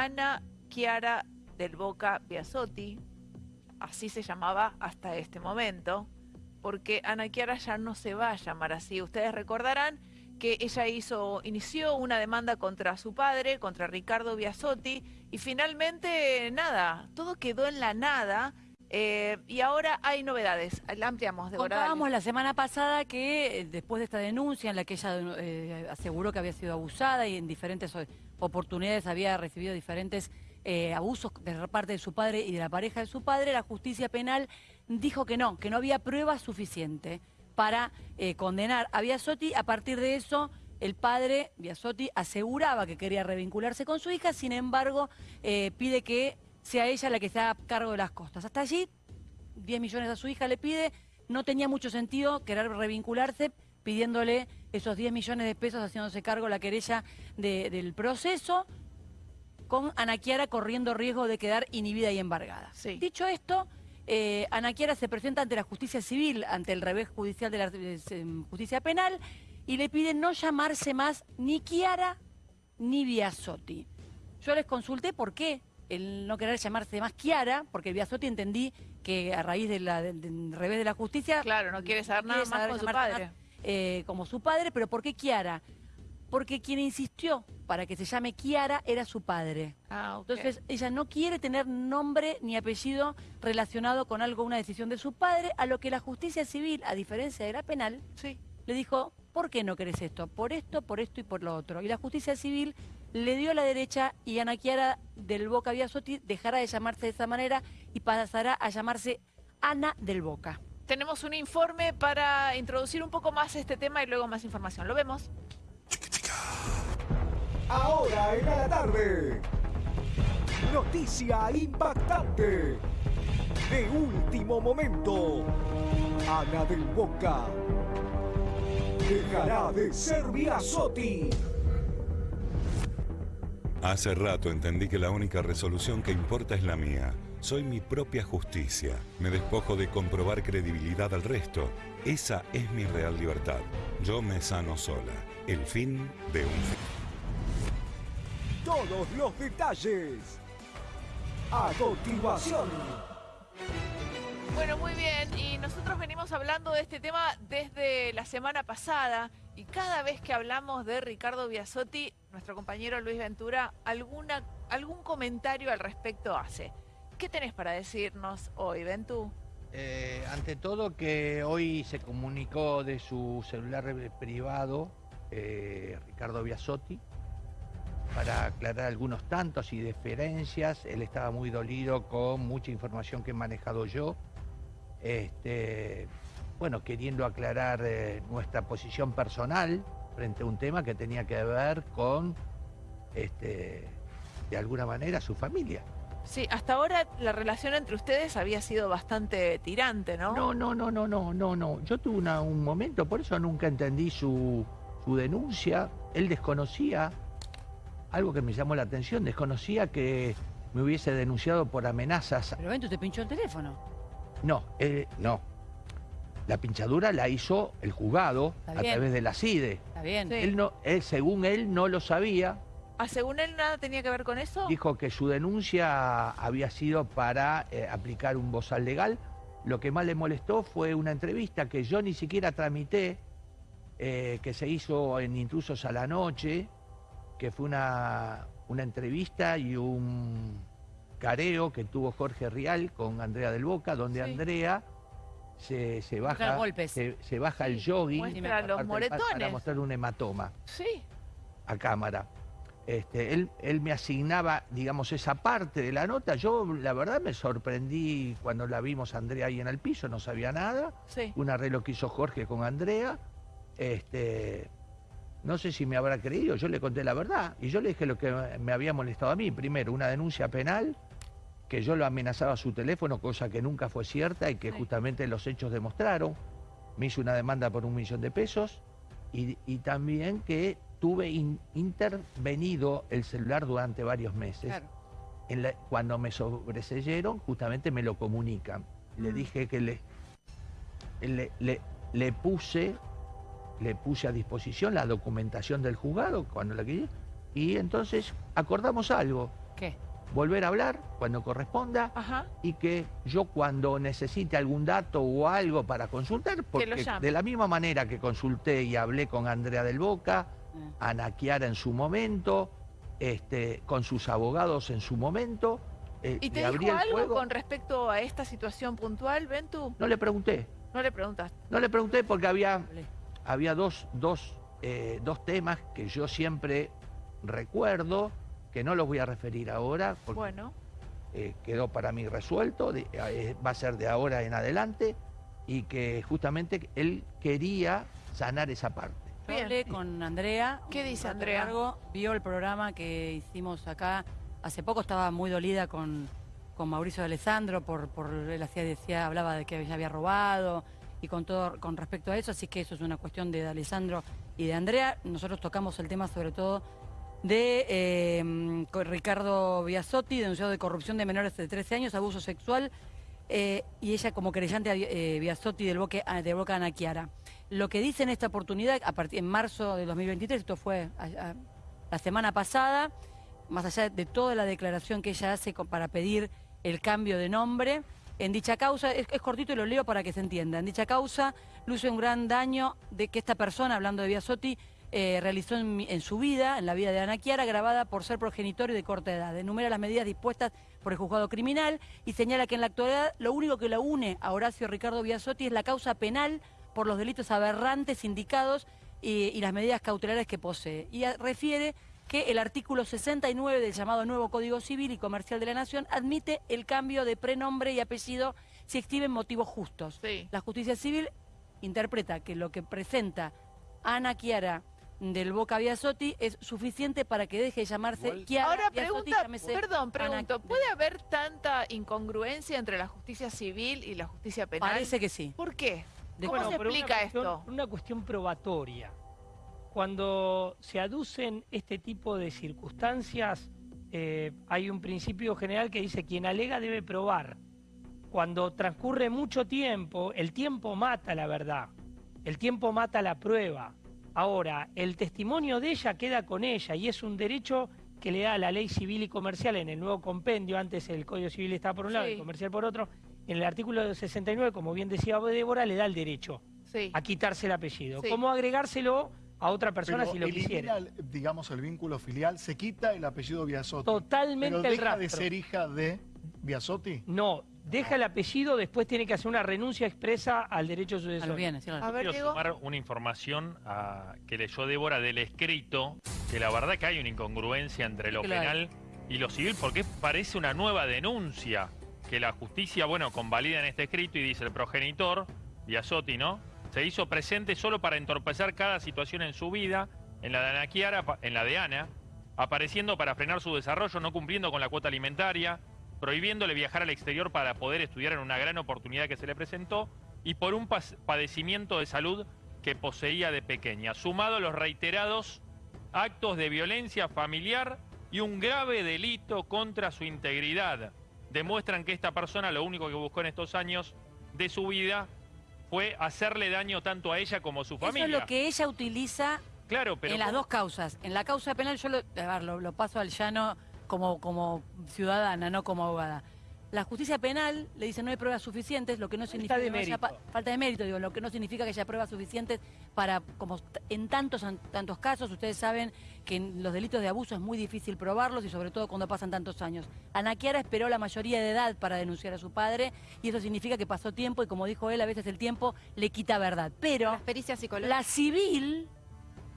Ana Chiara del Boca Biasotti, así se llamaba hasta este momento, porque Ana Chiara ya no se va a llamar así. Ustedes recordarán que ella hizo, inició una demanda contra su padre, contra Ricardo Biasotti, y finalmente nada, todo quedó en la nada. Eh, y ahora hay novedades. La ampliamos, Contábamos la semana pasada que eh, después de esta denuncia en la que ella eh, aseguró que había sido abusada y en diferentes oportunidades había recibido diferentes abusos de parte de su padre y de la pareja de su padre, la justicia penal dijo que no, que no había prueba suficiente para condenar a Biasotti. A partir de eso, el padre, Biasotti, aseguraba que quería revincularse con su hija, sin embargo, pide que sea ella la que se haga cargo de las costas. Hasta allí, 10 millones a su hija le pide, no tenía mucho sentido querer revincularse pidiéndole esos 10 millones de pesos haciéndose cargo la querella del proceso, con Ana Chiara corriendo riesgo de quedar inhibida y embargada. Dicho esto, eh, Ana Chiara se presenta ante la justicia civil, ante el revés judicial de la justicia penal, y le pide no llamarse más ni Chiara ni Biasotti. Yo les consulté por qué el no querer llamarse más Kiara, porque Biasotti entendí que a raíz del revés de la justicia... Claro, no quiere saber nada más con su padre. Eh, como su padre, pero ¿por qué Kiara? Porque quien insistió para que se llame Kiara era su padre. Ah, Entonces ella no quiere tener nombre ni apellido relacionado con algo, una decisión de su padre, a lo que la justicia civil, a diferencia de la penal, sí. le dijo, ¿por qué no querés esto? Por esto, por esto y por lo otro. Y la justicia civil le dio la derecha y Ana Chiara del Boca Biasotti dejará de llamarse de esa manera y pasará a llamarse Ana del Boca. Tenemos un informe para introducir un poco más este tema y luego más información. Lo vemos. Ahora en la tarde. Noticia impactante. De último momento. Ana del Boca. Dejará de ser Biasotti. Hace rato entendí que la única resolución que importa es la mía. Soy mi propia justicia. Me despojo de comprobar credibilidad al resto. Esa es mi real libertad. Yo me sano sola. El fin de un fin. Todos los detalles. A continuación. Bueno, muy bien. Y nosotros venimos hablando de este tema desde la semana pasada. Y cada vez que hablamos de Ricardo Biasotti, nuestro compañero Luis Ventura, alguna, algún comentario al respecto hace. ¿Qué tenés para decirnos hoy, Ventú? Eh, ante todo que hoy se comunicó de su celular privado eh, Ricardo Biasotti para aclarar algunos tantos y diferencias. Él estaba muy dolido con mucha información que he manejado yo. Este, bueno, queriendo aclarar eh, nuestra posición personal frente a un tema que tenía que ver con, este, de alguna manera, su familia. Sí, hasta ahora la relación entre ustedes había sido bastante tirante, ¿no? No, no, no, no, no, no, no. Yo tuve un momento, por eso nunca entendí su, su denuncia. Él desconocía algo que me llamó la atención, desconocía que me hubiese denunciado por amenazas. Pero ven, tú te pinchó el teléfono. No, él, no, la pinchadura la hizo el juzgado a través de la CIDE. Está bien. Él no, él, según él, no lo sabía. ¿Ah, según él nada tenía que ver con eso? Dijo que su denuncia había sido para eh, aplicar un bozal legal. Lo que más le molestó fue una entrevista que yo ni siquiera tramité, eh, que se hizo en Intrusos a la Noche, que fue una, una entrevista y un careo que tuvo Jorge Rial con Andrea del Boca, donde Andrea se, baja, se, baja el jogging los moretones. para mostrar un hematoma sí. a cámara. Este, él, él me asignaba, digamos, esa parte de la nota. Yo, la verdad, me sorprendí cuando la vimos a Andrea ahí en el piso, no sabía nada. Un arreglo que hizo Jorge con Andrea. Este, no sé si me habrá creído, yo le conté la verdad. Y yo le dije lo que me había molestado a mí. Primero, una denuncia penal que yo lo amenazaba a su teléfono, cosa que nunca fue cierta y que justamente los hechos demostraron. Me hizo una demanda por un millón de pesos y, también que tuve intervenido el celular durante varios meses. cuando me sobreseyeron, justamente me lo comunican. Le mm. dije que le, le, le, puse le puse a disposición la documentación del juzgado cuando la quería y entonces acordamos algo ¿Qué? volver a hablar cuando corresponda Ajá. y que yo cuando necesite algún dato o algo para consultar, porque de la misma manera que consulté y hablé con Andrea del Boca. Ana Chiara en su momento, este, con sus abogados en su momento, eh, ¿Y te dijo algo con respecto a esta situación puntual, Ventu? No le pregunté, No le preguntaste. no le pregunté porque había, había dos, dos, eh, dos temas que yo siempre recuerdo, que no los voy a referir ahora, porque Bueno, eh, quedó para mí resuelto, de- va a ser de ahora en adelante, y que justamente él quería sanar esa parte. Bien. hablé con Andrea. ¿Qué dice Andrea? largo, vio el programa que hicimos acá. Hace poco estaba muy dolida con, con Mauricio de Alessandro por, por él hacía, decía, hablaba de que ella había robado y con todo con respecto a eso, así que eso es una cuestión de Alessandro y de Andrea. Nosotros tocamos el tema sobre todo de eh, Ricardo Biasotti, denunciado de corrupción de menores de 13 años, abuso sexual, eh, y ella como creyente eh, Biasotti del Boca, de Boca Ana Chiara. Lo que dice en esta oportunidad, a partir en marzo de 2023, esto fue la semana pasada, más allá de toda la declaración que ella hace para pedir el cambio de nombre, en dicha causa, es, cortito y lo leo para que se entienda, en dicha causa luce un gran daño de que esta persona, hablando de Biasotti, eh, realizó en, en su vida, en la vida de Ana Chiara, grabada por ser progenitor de corta edad. Enumera las medidas dispuestas por el juzgado criminal y señala que en la actualidad lo único que lo une a Horacio Ricardo Biasotti es la causa penal por los delitos aberrantes indicados y, y las medidas cautelares que posee. Y a- refiere que el artículo 69 del llamado nuevo Código Civil y Comercial de la Nación admite el cambio de prenombre y apellido si exhiben motivos justos. sí. La justicia civil interpreta que lo que presenta Ana Chiara del Boca Biasotti es suficiente para que deje de llamarse Chiara Ahora Biasotti, pregunta, perdón, Ana- pregunto, ¿puede haber tanta incongruencia entre la justicia civil y la justicia penal? Parece que sí. ¿Por qué? De- ¿Cómo Bueno, se por una explica cuestión- esto? Una cuestión probatoria. Cuando se aducen este tipo de circunstancias, eh, hay un principio general que dice quien alega debe probar. Cuando transcurre mucho tiempo, el tiempo mata la verdad, el tiempo mata la prueba. Ahora, el testimonio de ella queda con ella y es un derecho que le da la ley civil y comercial en el nuevo compendio, antes el Código Civil estaba por un lado y Sí. el comercial por otro, en el artículo 69, como bien decía Débora, le da el derecho Sí. a quitarse el apellido. Sí. ¿Cómo agregárselo a otra persona Pero si lo quisiera? elimina, el- digamos, el vínculo filial, se quita el apellido Biasotti. Totalmente pero el deja de ser hija de Biasotti. No, deja el apellido, después tiene que hacer una renuncia expresa al derecho A los sucesorio. bienes, sí, a ver, Quiero Diego. sumar una información a- que leyó Débora del escrito, que la verdad que hay una incongruencia entre lo penal y lo civil, porque parece una nueva denuncia que la justicia, bueno, convalida en este escrito y dice el progenitor, Biasotti, ¿no? Se hizo presente solo para entorpecer cada situación en su vida, en la de Ana en la de Ana, apareciendo para frenar su desarrollo, no cumpliendo con la cuota alimentaria, prohibiéndole viajar al exterior para poder estudiar en una gran oportunidad que se le presentó y por un padecimiento de salud que poseía de pequeña, sumado a los reiterados actos de violencia familiar y un grave delito contra su integridad. Demuestran que esta persona lo único que buscó en estos años de su vida fue hacerle daño tanto a ella como a su Eso familia. es lo que ella utiliza Claro, pero en las ¿cómo- dos causas. En la causa penal yo lo, a ver, lo, lo paso al llano como, como ciudadana, no como abogada. La justicia penal le dice no hay pruebas suficientes, lo que no significa de que no haya falta de mérito, digo, lo que no significa que haya pruebas suficientes para, como en tantos an- tantos casos, ustedes saben que en los delitos de abuso es muy difícil probarlos y sobre todo cuando pasan tantos años. Ana Chiara esperó la mayoría de edad para denunciar a su padre y eso significa que pasó tiempo y como dijo él, a veces el tiempo le quita verdad. Pero Las pericias psicológicas. la civil,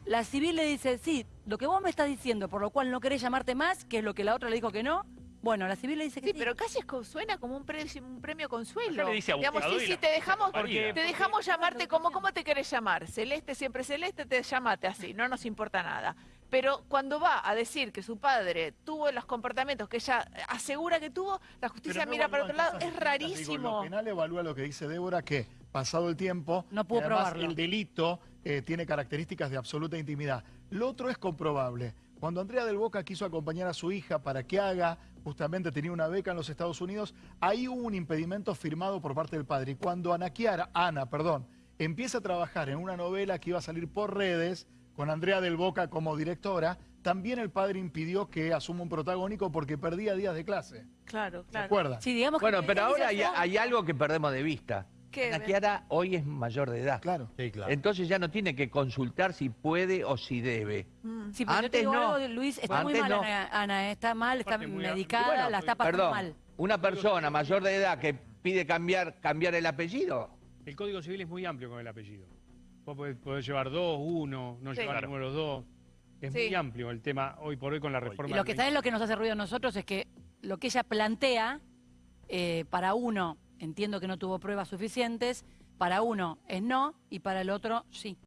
la civil le dice, sí, lo que vos me estás diciendo, por lo cual no querés llamarte más, que es lo que la otra le dijo que no, bueno, la civil le dice que Sí, sí. pero casi es co- suena como un, pre- un premio consuelo. Acá le dice Digamos, abogado sí, sí, te dejamos, Porque- te dejamos llamarte como, ¿cómo te querés llamar? Celeste, siempre celeste, te llamate así, no nos importa nada. Pero cuando va a decir que su padre tuvo los comportamientos que ella asegura que tuvo, la justicia Pero no mira para otro evalúan lado, cosas es distintas. Digo, rarísimo. lo penal evalúa lo que dice Débora, que pasado el tiempo, No pudo y además probarlo. el delito eh, tiene características de absoluta intimidad. Lo otro es comprobable. Cuando Andrea del Boca quiso acompañar a su hija para que haga, justamente tenía una beca en los Estados Unidos, ahí hubo un impedimento firmado por parte del padre. Y cuando Ana Chiara, Ana, perdón, empieza a trabajar en una novela que iba a salir por redes, con Andrea del Boca como directora, también el padre impidió que asuma un protagónico porque perdía días de clase. Claro, ¿Se claro. acuerda? Sí, digamos que Bueno, pero ahora hay algo que perdemos de vista. ¿Qué? Ana Chiara hoy es mayor de edad. Claro. Sí, claro. Entonces ya no tiene que consultar si puede o si debe. Mm. Sí, pero yo te Antes digo no. algo, Luis, está muy Antes mal no. Ana, Ana, está mal, está Aparte, muy medicada, Bueno, la está pasando Perdón, mal. una persona mayor de edad que pide cambiar, cambiar el apellido, El Código Civil es muy amplio con el apellido. Vos podés, podés llevar dos, uno, no Sí. llevar Claro. ninguno de los dos. Es Sí. muy amplio el tema hoy por hoy con la reforma. Y lo que está es lo que nos hace ruido a nosotros es que lo que ella plantea, eh, para uno, entiendo que no tuvo pruebas suficientes, para uno es no y para el otro sí.